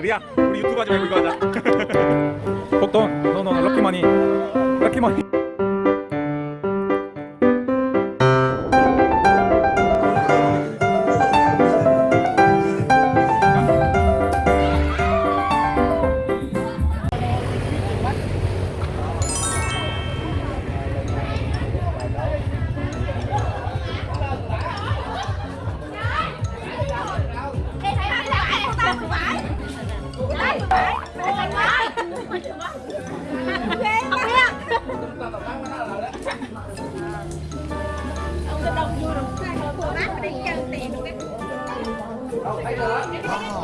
리아 우리 유튜브 하지 말고 이거 하자. 복돈 노노 럭키머니 럭키머니 Thôi đúng rồi 리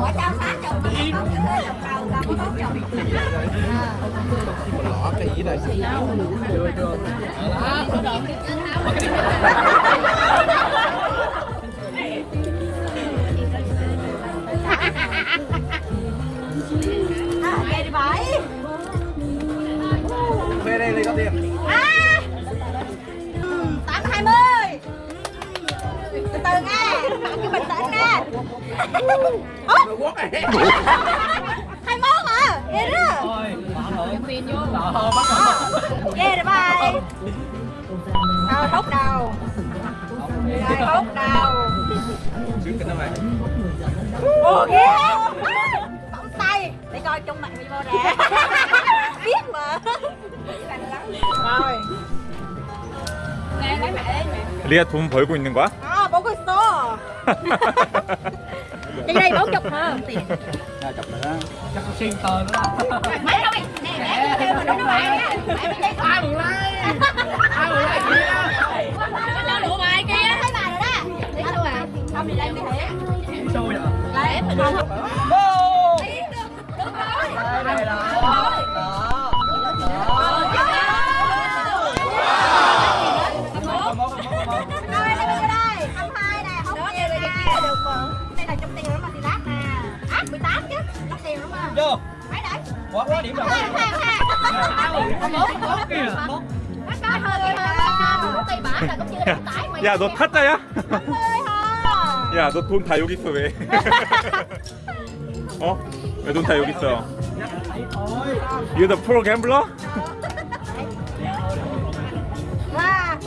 Ngoại trao sát chồng chị Không chứ hơi chồng cầu, cầu có chồng À, Hai mốt à Ghê đó thôi mở thôi tiền vô ờ bắt đầu Ghê rồi bye Rồi hút đầu Rồi hút đầu Ồ ghê Bấm tay Để coi trong mặt video nè Biết mà Rồi Nè lấy mẹ lấy mẹ 리아 돈 벌고 있는 거야? À bố có số Đi đây bốn chục hả Tiền ra chụp nữa chắc có xuyên tờ nữa Mấy đâu mày Nè mẹ kêu mà nó bài nha Mẹ mày ai mừng lai ai mừng lai kia Nó lụa bài kia Thấy bài rồi đó Đi đâu à Không đi đây mày thiệt xui à Lấy em mình không rồi đây này là 18 chứ Đắt tiền lắm mà vô Mấy đấy quá quá điểm rồi Hai hai hai mốt kìa mốt Nó có hơi hơi Một cây bả là cũng chưa được tải mày 야 너 타짜야? ơi hả 야 너 돈 다 여기 있어 왜? 어? 왜 돈 다 여기 있어? You're the pro gambler? Wow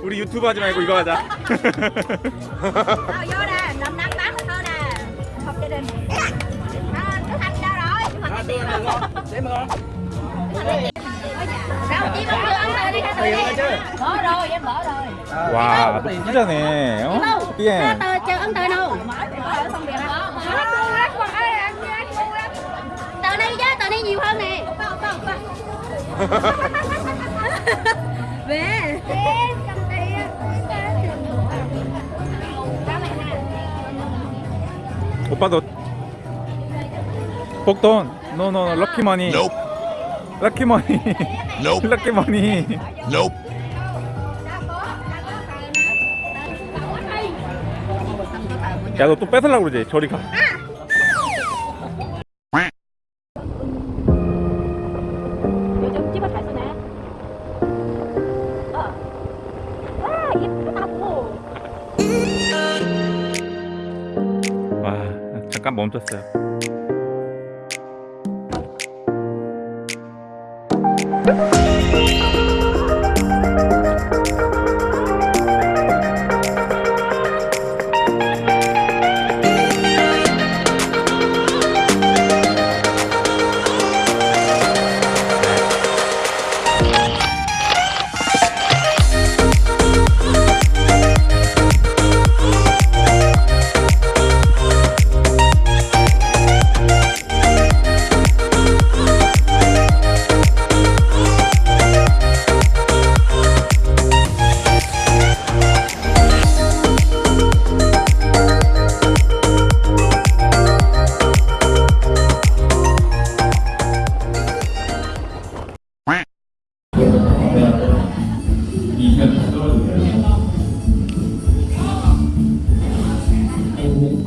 Mồng con đeo đồng tiền Cái cho lỗ cái mèo nãy giờ mèo hay lắm 리아 우리 유튜브 하지 말고 이거 하자 Nào vô nè, năm năm bán thôi nè Học gia đình À, Đức Thanh đâu rồi? Đức Thanh tiền rồi để mà ngon Sao chị vẫn chưa ăn rồi đi ra tiền rồi chứ Mở rồi, em mở rồi 와, 너 오빠 너 복돈. 노노 럭키 머니. 럭키 머니. 럭키 머니. 야너 또 뺏으려고 그러지? 저리 가. 떴어요.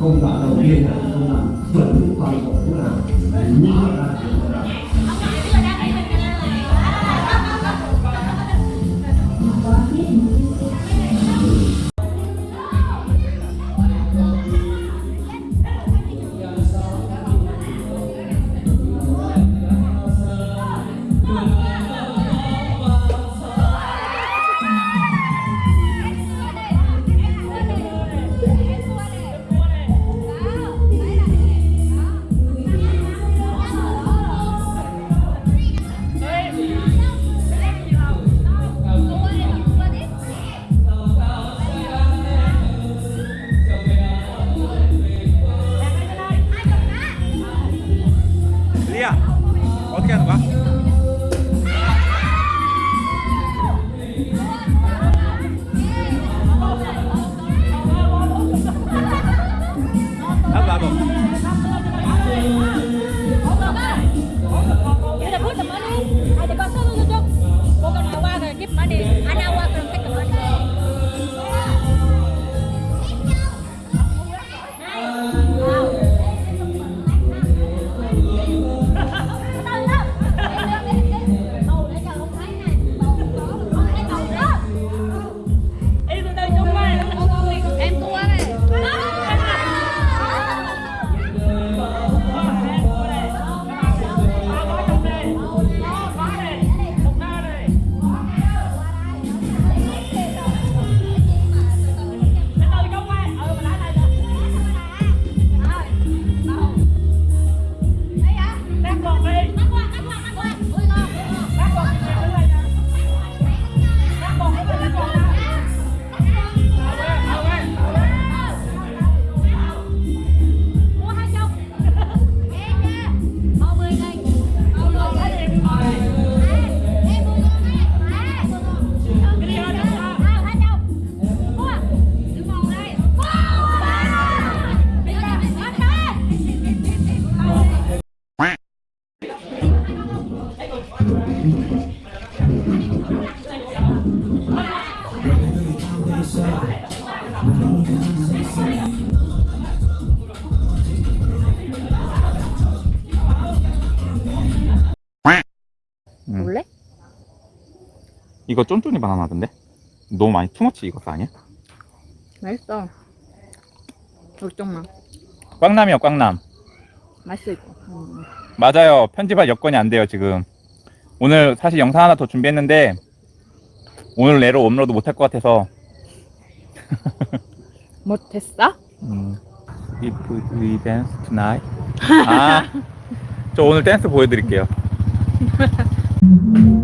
Công phải đầu tiên là công đoạn chuẩn toàn bộ cũng là như 이거 쫀쫀이 바나나던데? 너무 많이 투머치 익었어 아니야? 맛있어. 걱정마. 꽝남이요 꽝남. 맛있어 이거. 음. 맞아요. 편집할 여건이 안 돼요, 지금. 오늘 사실 영상 하나 더 준비했는데, 오늘 내로 업로드 못할 것 같아서, 못했어? 음, if we dance tonight. 아, 저 오늘 댄스 보여드릴게요.